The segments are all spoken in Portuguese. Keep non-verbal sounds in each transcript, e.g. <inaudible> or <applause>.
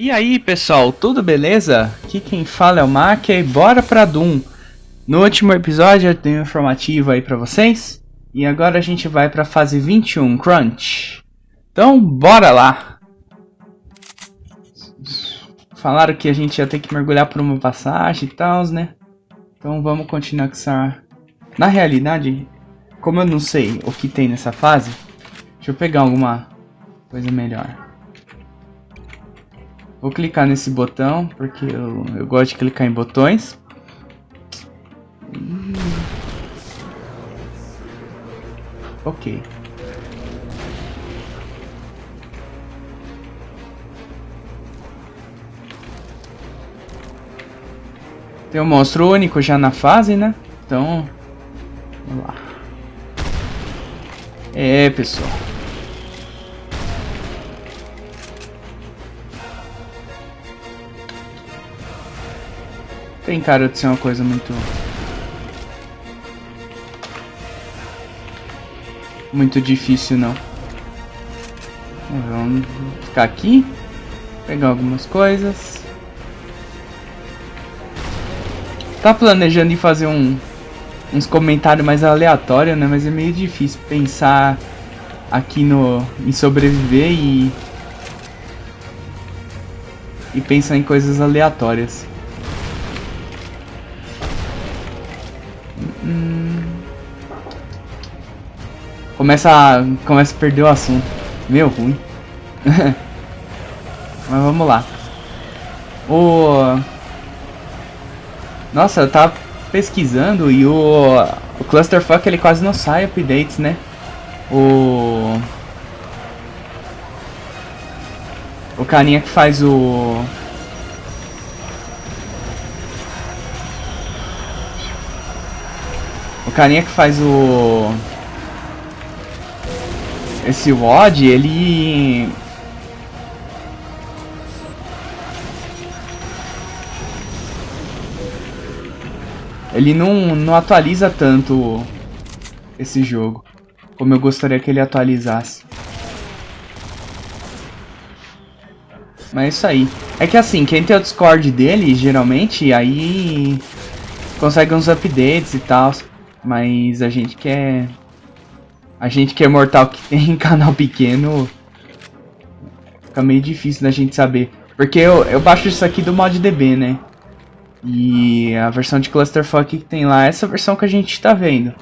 E aí pessoal, tudo beleza? Aqui quem fala é o Mac e bora pra Doom. No último episódio eu tenho um informativo aí pra vocês. E agora a gente vai pra fase 21, Crunch. Então bora lá! Falaram que a gente ia ter que mergulhar por uma passagem e tal, né? Então vamos continuar com essa... Na realidade, como eu não sei o que tem nessa fase, deixa eu pegar alguma coisa melhor. Vou clicar nesse botão, porque eu, eu gosto de clicar em botões. Ok. Tem um monstro único já na fase, né? Então, vamos lá. É, pessoal. Tem cara de ser uma coisa muito... Muito difícil, não. Vamos ficar aqui. Pegar algumas coisas. Tá planejando em fazer um, uns comentários mais aleatórios, né? Mas é meio difícil pensar aqui no em sobreviver e e pensar em coisas aleatórias. Começa a, começa a perder o assunto. Meu, ruim. <laughs> Mas vamos lá. O... Nossa, eu tava pesquisando e o, o Clusterfuck ele quase não sai updates, né? O... O carinha que faz o... O carinha que faz o esse WOD, ele... Ele não, não atualiza tanto esse jogo, como eu gostaria que ele atualizasse. Mas é isso aí. É que assim, quem tem o Discord dele, geralmente, aí consegue uns updates e tal. Mas a gente quer a gente que é mortal que tem <laughs> canal pequeno, fica meio difícil da gente saber. Porque eu, eu baixo isso aqui do ModDB, né? E a versão de Clusterfuck que tem lá é essa versão que a gente tá vendo.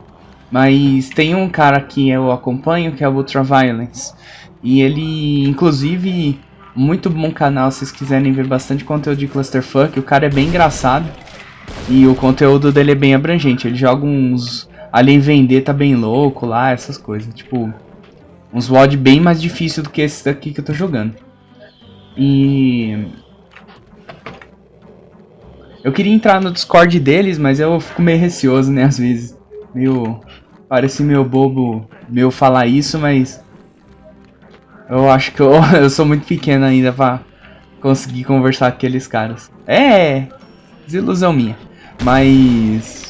Mas tem um cara que eu acompanho, que é o Ultraviolence. E ele, inclusive, muito bom canal se vocês quiserem ver bastante conteúdo de Clusterfuck. O cara é bem engraçado. E o conteúdo dele é bem abrangente. Ele joga uns Alien Vender tá bem louco lá, essas coisas. Tipo, uns WOD bem mais difícil do que esse daqui que eu tô jogando. E... Eu queria entrar no Discord deles, mas eu fico meio receoso, né, às vezes. Meio... Parece meio bobo meu falar isso, mas... Eu acho que eu, <laughs> eu sou muito pequeno ainda pra conseguir conversar com aqueles caras. É, desilusão minha. Mas...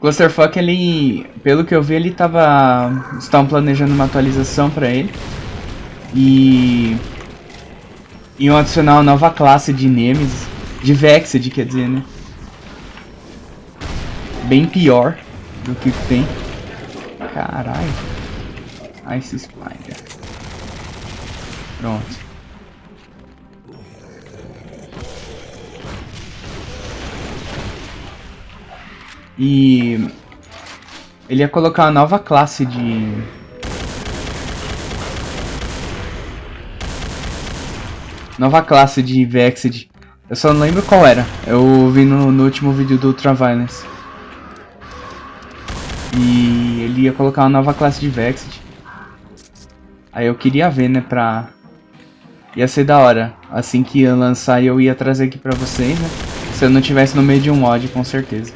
Clusterfuck, ele, pelo que eu vi, ele tava, estavam planejando uma atualização para ele. E iam adicionar uma nova classe de Nemesis, de Vexed, quer dizer, né? Bem pior do que tem. Caralho. Ice Spider. Pronto. E ele ia colocar uma nova classe de... Nova classe de Vexed. Eu só não lembro qual era. Eu vi no, no último vídeo do Ultraviolence. E ele ia colocar uma nova classe de Vexed. Aí eu queria ver, né, pra... Ia ser da hora. Assim que ia lançar eu ia trazer aqui pra vocês, né. Se eu não tivesse no meio de um mod, com certeza.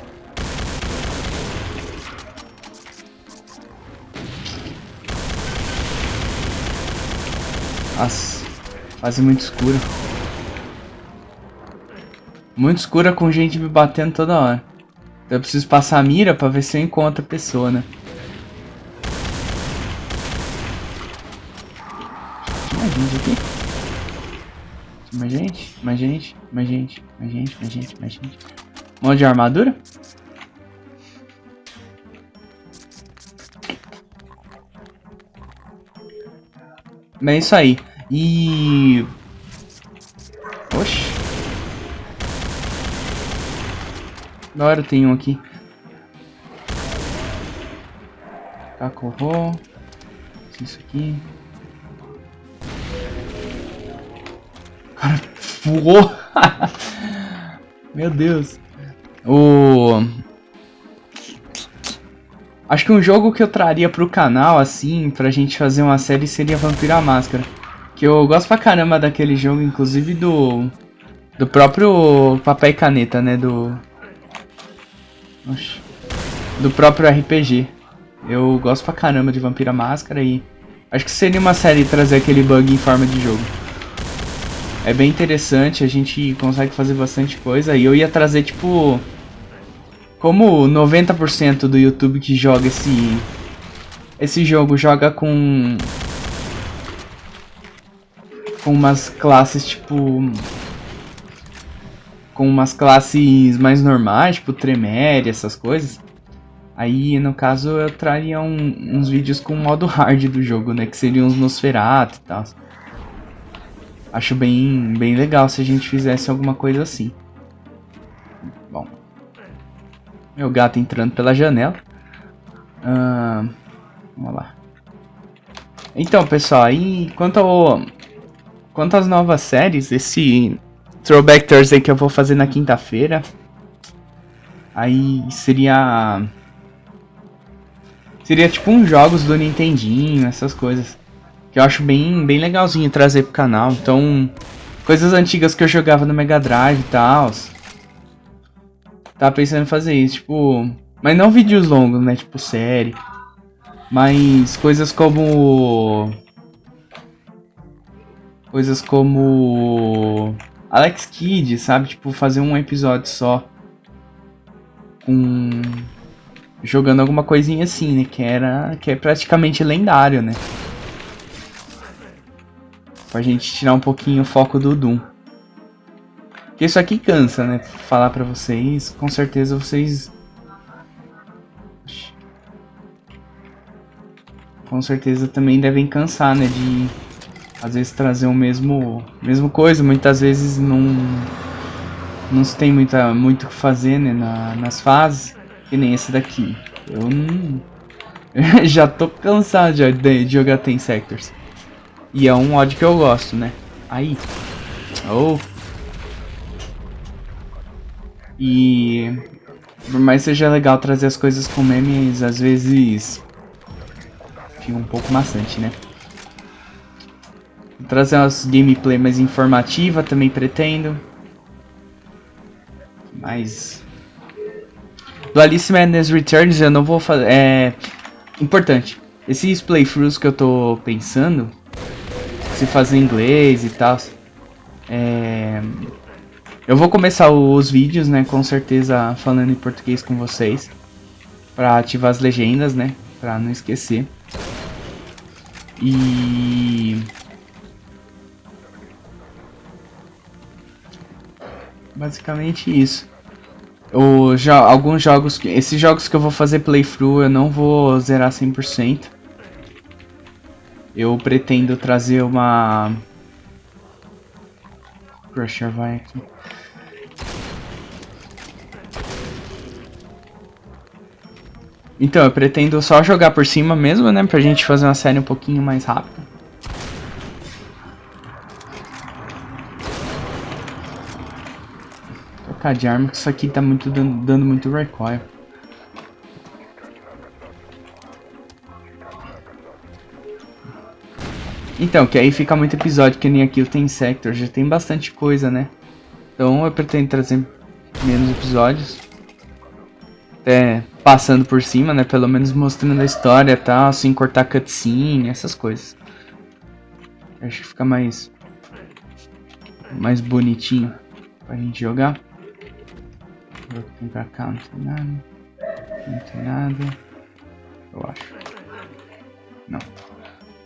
Nossa, fase muito escura. Muito escura com gente me batendo toda hora. Então eu preciso passar a mira pra ver se eu encontro a pessoa, né? mais gente aqui. Mais gente, mais gente, mais gente, mais gente, mais gente, mais gente. Um monte de armadura. É isso aí. E... Oxi. Da hora tem um aqui. Cacorro. Isso aqui. Cara, voou. <laughs> Meu Deus. O... Acho que um jogo que eu traria pro canal, assim, pra gente fazer uma série seria Vampiro à Máscara. Que eu gosto pra caramba daquele jogo, inclusive do... Do próprio papel e caneta, né? Do... Oxi. Do próprio RPG. Eu gosto pra caramba de Vampiro à Máscara e... Acho que seria uma série trazer aquele bug em forma de jogo. É bem interessante, a gente consegue fazer bastante coisa. E eu ia trazer, tipo como 90% do YouTube que joga esse esse jogo joga com com umas classes tipo com umas classes mais normais, tipo Tremere, essas coisas. Aí, no caso, eu traria um, uns vídeos com o modo hard do jogo, né? Que seriam os Nosferatu e tal. Acho bem, bem legal se a gente fizesse alguma coisa assim. Bom, meu gato entrando pela janela. Vamos lá. Então, pessoal, aí quanto ao, quanto às novas séries, esse Throwback Thursday que eu vou fazer na quinta-feira, aí seria seria tipo uns jogos do Nintendinho, essas coisas que eu acho bem bem legalzinho trazer pro canal. Então, coisas antigas que eu jogava no Mega Drive e tal. Tava pensando em fazer isso, tipo... Mas não vídeos longos, né? Tipo série. Mas coisas como... Coisas como... Alex Kidd, sabe? Tipo, fazer um episódio só. Com... Jogando alguma coisinha assim, né? Que era... Que é praticamente lendário, né? Pra gente tirar um pouquinho o foco do Doom. Porque isso aqui cansa, né? Falar pra vocês, com certeza vocês... Com certeza também devem cansar, né? De, às vezes, trazer o mesmo, mesmo coisa. Muitas vezes não... Não se tem muita, muito o que fazer, né? Na, nas fases. Que nem esse daqui. Eu não... <laughs> já tô cansado de, de, jogar Ten Sectors. E é um mod que eu gosto, né? Aí. Oh. E por mais seja legal trazer as coisas com memes, às vezes fica um pouco maçante, né? Trazer umas gameplay mais informativa também pretendo. Mas do Alice Madness Returns eu não vou fazer. É importante. Esses playthroughs que eu tô pensando, se fazer em inglês e tal, é eu vou começar os vídeos, né, com certeza falando em português com vocês. Pra ativar as legendas, né, pra não esquecer. E... Basicamente isso. Já, alguns jogos, esses jogos que eu vou fazer playthrough eu não vou zerar 100%. Eu pretendo trazer uma... Crusher vai aqui. Então, eu pretendo só jogar por cima mesmo, né? Pra gente fazer uma série um pouquinho mais rápida. Trocar de arma, que isso aqui tá muito dando, dando muito recoil. Então, que aí fica muito episódio, que nem aqui o Tem Sector, já tem bastante coisa, né? Então eu pretendo trazer menos episódios. Até passando por cima, né? Pelo menos mostrando a história e tal, sem cortar cutscene, essas coisas. Acho que fica mais... Mais bonitinho pra gente jogar. Vou pra cá, não tem nada. Não tem nada. Eu acho. Não.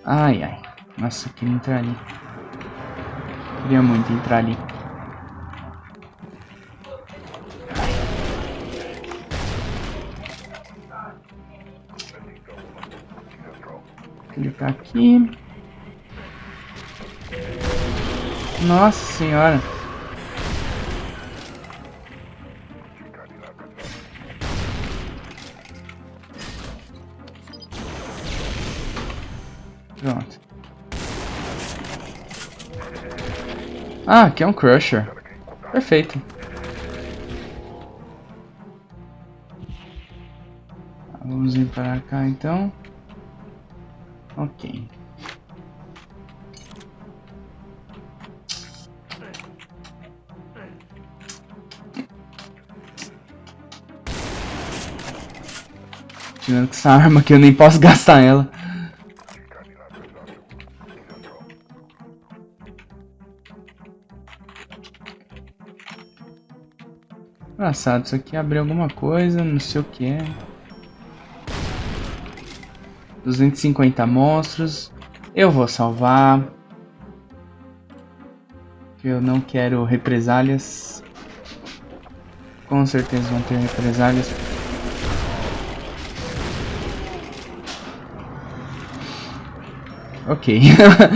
Ai, ai. Nossa, eu queria entrar ali. Queria muito entrar ali. Clicar aqui. Nossa senhora. Ah, aqui é um Crusher. Perfeito. Vamos vir para cá então. Ok. Tirando com essa arma que eu nem posso gastar ela. Engraçado, isso aqui abriu alguma coisa, não sei o que é. 250 monstros. Eu vou salvar. Eu não quero represálias. Com certeza vão ter represálias. Ok.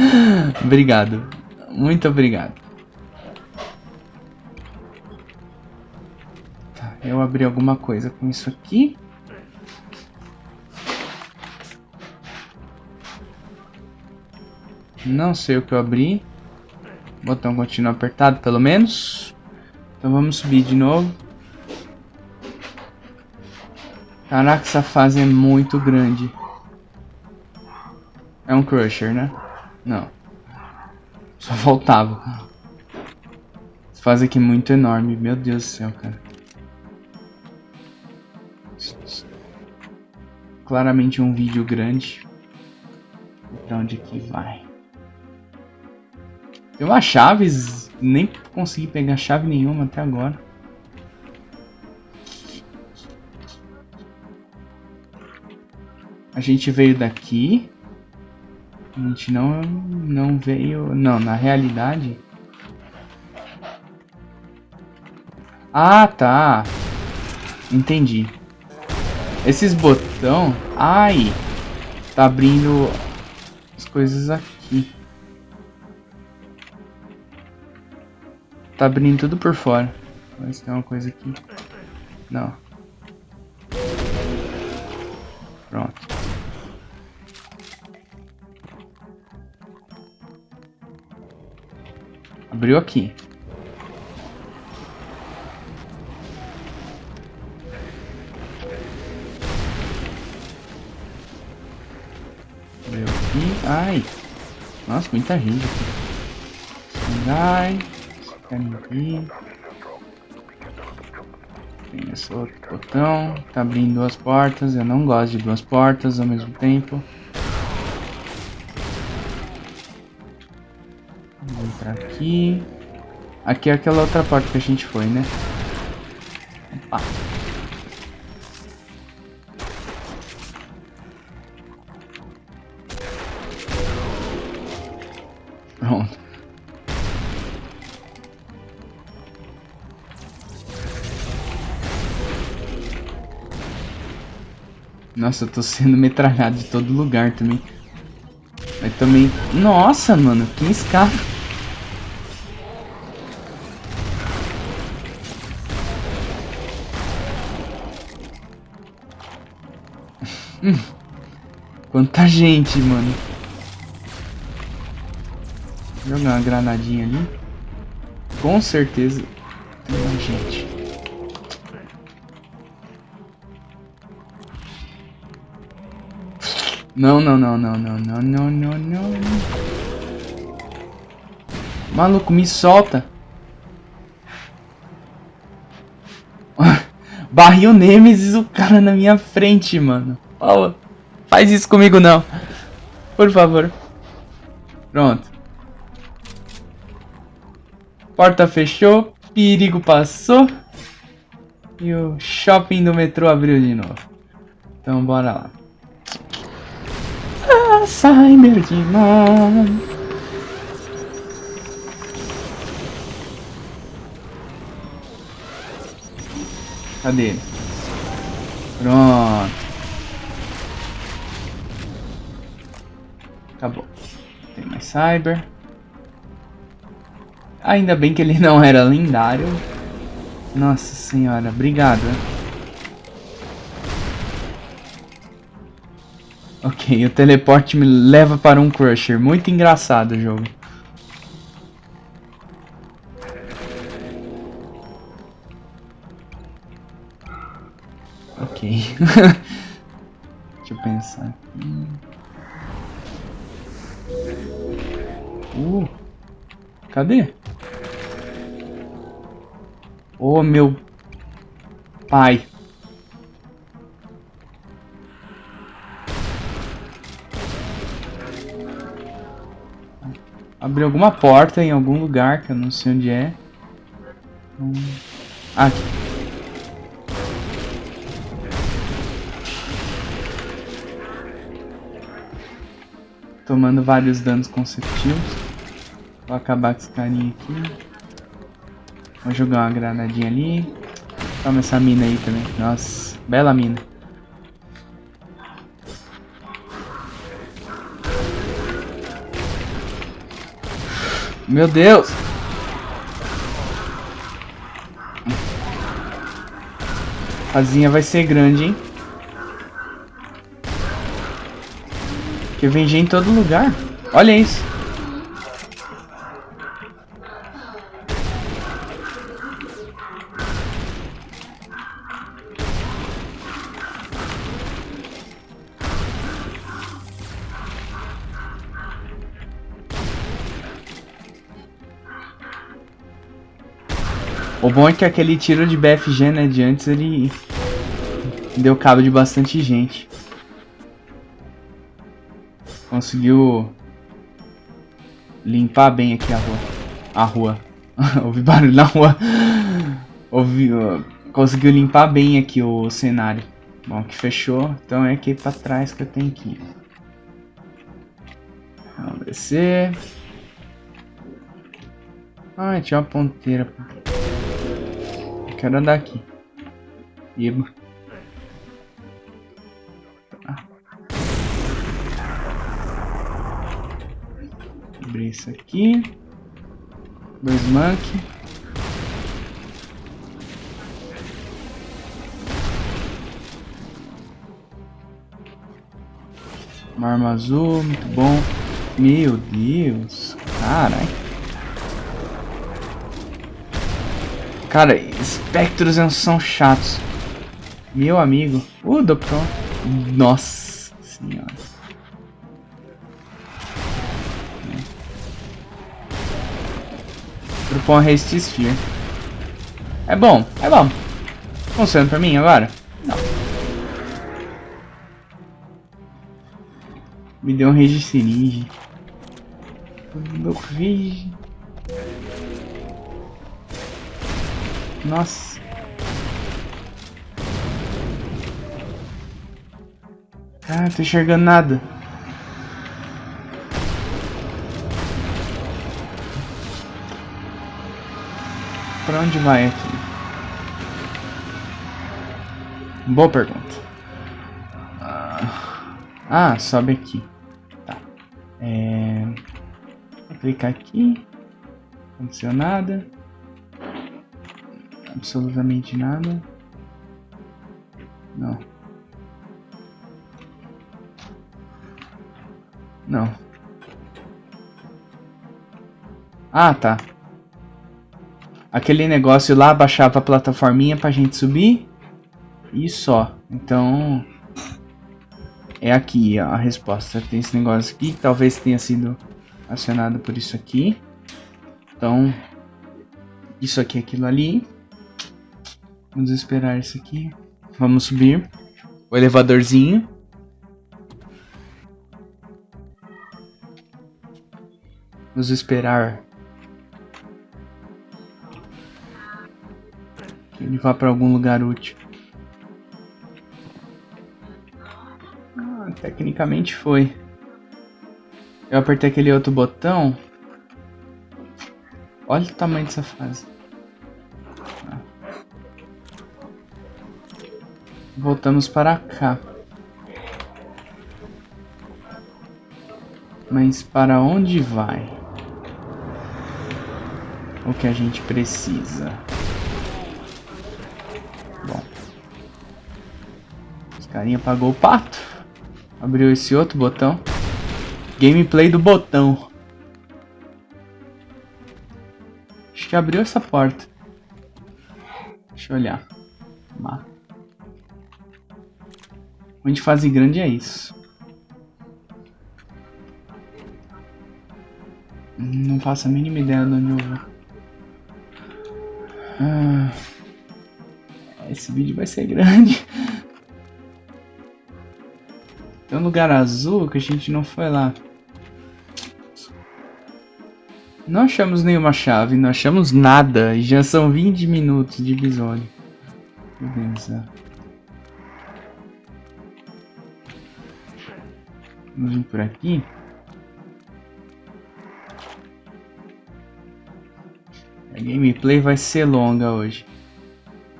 <laughs> obrigado. Muito obrigado. Eu abri alguma coisa com isso aqui. Não sei o que eu abri. Botão continua apertado, pelo menos. Então vamos subir de novo. Caraca, essa fase é muito grande. É um Crusher, né? Não. Só <laughs> faltava. Essa fase aqui é muito enorme. Meu Deus do céu, cara. Claramente um vídeo grande. Pra onde que vai? Tem umas chaves, nem consegui pegar chave nenhuma até agora. A gente veio daqui. A gente não, não veio... Não, na realidade... Ah, tá. Entendi. Esses botão... Ai! Tá abrindo as coisas aqui. Tá abrindo tudo por fora. Se tem uma coisa aqui. Não. Pronto. Abriu aqui. Ai. Nossa, muita gente aqui. Ai aqui. Tem esse outro botão. Tá abrindo duas portas. Eu não gosto de duas portas ao mesmo tempo. Vou entrar aqui. Aqui é aquela outra porta que a gente foi, né? Opa. Nossa, eu tô sendo metralhado de todo lugar também. Mas também... Nossa, mano, que escada. <laughs> Quanta gente, mano. Vou jogar uma granadinha ali. Com certeza tem gente. Não, não, não, não, não, não, não, não, não. Maluco, me solta. <laughs> Barril Nemesis o cara na minha frente, mano. Oh, faz isso comigo não. Por favor. Pronto. Porta fechou. Perigo passou. E o shopping do metrô abriu de novo. Então bora lá. Cyberdemon. Cadê? Pronto. Acabou. Tem mais Cyber. Ainda bem que ele não era lendário. Nossa senhora, obrigado. Ok, o teleporte me leva para um Crusher. Muito engraçado o jogo. Ok. <laughs> Deixa eu pensar aqui. Uh, cadê? Oh, meu pai. Abriu alguma porta em algum lugar que eu não sei onde é. Hum. Aqui. Tomando vários danos consecutivos. Vou acabar com esse carinha aqui. Vou jogar uma granadinha ali. Toma essa mina aí também. Nossa, bela mina. Meu Deus! A casinha vai ser grande, hein? Que vem gente em todo lugar. Olha isso. O bom é que aquele tiro de BFG, né, de antes, ele deu cabo de bastante gente. Conseguiu limpar bem aqui a rua. A rua. <laughs> Ouvi barulho na rua. Ouvi, uh, conseguiu limpar bem aqui o cenário. Bom, que fechou. Então é aqui pra trás que eu tenho que ir. Vamos descer. Ah, tinha uma ponteira quero andar aqui. Eba. Ah. Abrir isso aqui. Dois monkey. Uma arma azul, muito bom. Meu Deus. Caralho. Cara, espectros são chatos. Meu amigo. Uh, doutor. Nossa senhora. Grupão Haste Sphere. É bom, é bom. Funciona pra mim agora? Não. Me deu um Rage Siringe. Meu Rage. Nossa. Ah, não tô enxergando nada. Pra onde vai aqui? Boa pergunta. Ah, ah sobe aqui. Tá. É... Vou clicar aqui. Não aconteceu nada absolutamente nada. Não. Não. Ah, tá. Aquele negócio lá baixava a plataforminha pra gente subir. E só. Então... É aqui a resposta. Tem esse negócio aqui que talvez tenha sido acionado por isso aqui. Então... Isso aqui é aquilo ali. Vamos esperar isso aqui. Vamos subir. O elevadorzinho. Vamos esperar. Que ele vá para algum lugar útil. Ah, tecnicamente foi. Eu apertei aquele outro botão. Olha o tamanho dessa fase. Voltamos para cá. Mas para onde vai? O que a gente precisa? Bom. Os carinha apagou o pato. Abriu esse outro botão. Gameplay do botão. Acho que abriu essa porta. Deixa eu olhar. Mapa. Onde fase grande é isso. Não faço a mínima ideia de onde eu vou. Ah, esse vídeo vai ser grande. Tem um lugar azul que a gente não foi lá. Não achamos nenhuma chave, não achamos nada. E já são 20 minutos de episódio. Beleza. Vir por aqui. A gameplay vai ser longa hoje.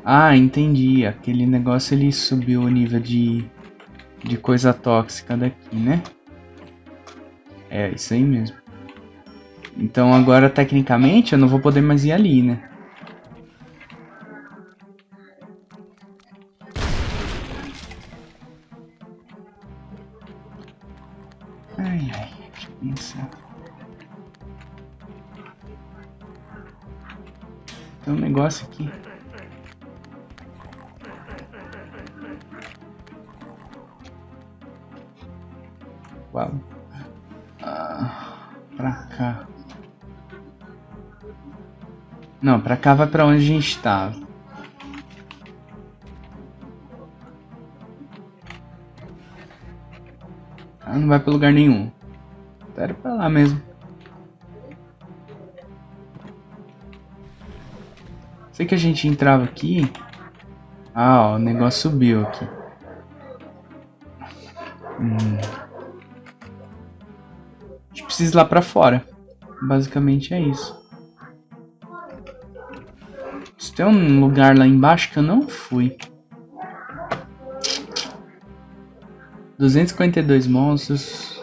Ah, entendi. Aquele negócio ele subiu o nível de, de coisa tóxica daqui, né? É, isso aí mesmo. Então agora, tecnicamente, eu não vou poder mais ir ali, né? Negócio aqui. Uau. Ah, pra cá. Não, pra cá vai pra onde a gente estava. Ah, não vai pra lugar nenhum. Era pra lá mesmo. Sei que a gente entrava aqui. Ah, ó, o negócio subiu aqui. Hum. A gente precisa ir lá pra fora. Basicamente é isso. Tem um lugar lá embaixo que eu não fui. 252 monstros.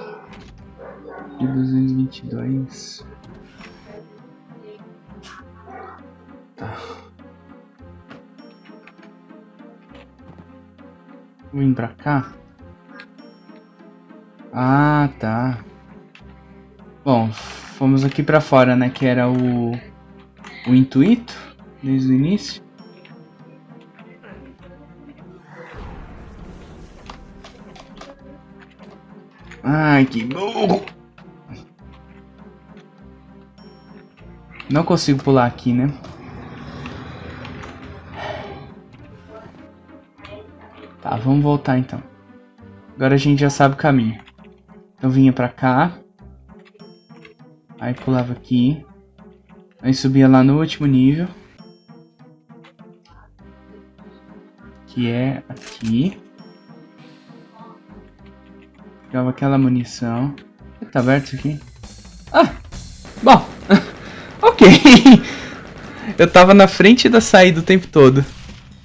E 222. Tá. Vim pra cá. Ah, tá. Bom, fomos aqui pra fora, né? Que era o... O intuito desde o início. Ai, que burro! Não consigo pular aqui, né? Tá, vamos voltar então. Agora a gente já sabe o caminho. Então vinha pra cá. Aí pulava aqui. Aí subia lá no último nível. que é aqui. Pegava aquela munição. Tá aberto isso aqui? Ah! Bom! <laughs> ok! <laughs> Eu tava na frente da saída o tempo todo.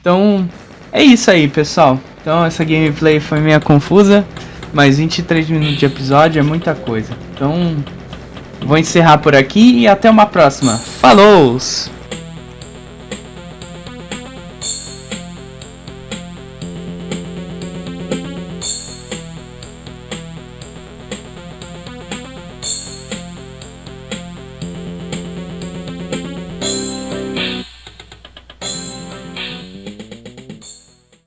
Então, é isso aí, pessoal. Então, essa gameplay foi meio confusa. Mas 23 minutos de episódio é muita coisa. Então, vou encerrar por aqui e até uma próxima. Falou!